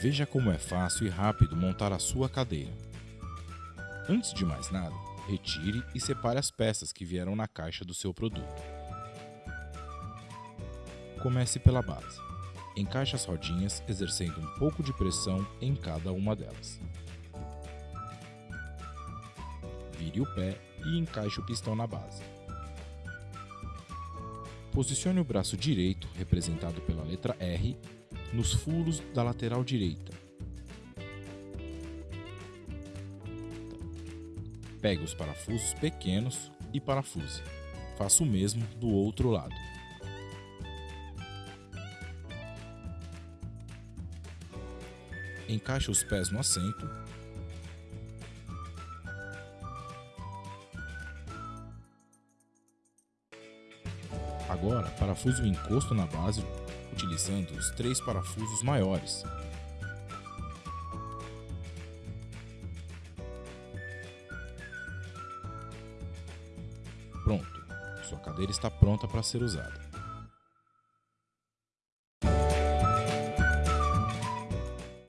Veja como é fácil e rápido montar a sua cadeira. Antes de mais nada, retire e separe as peças que vieram na caixa do seu produto. Comece pela base. Encaixe as rodinhas, exercendo um pouco de pressão em cada uma delas. Vire o pé e encaixe o pistão na base. Posicione o braço direito, representado pela letra R, nos furos da lateral direita. Pegue os parafusos pequenos e parafuse. Faça o mesmo do outro lado. Encaixe os pés no assento. Agora, parafuse o encosto na base utilizando os três parafusos maiores. Pronto, sua cadeira está pronta para ser usada.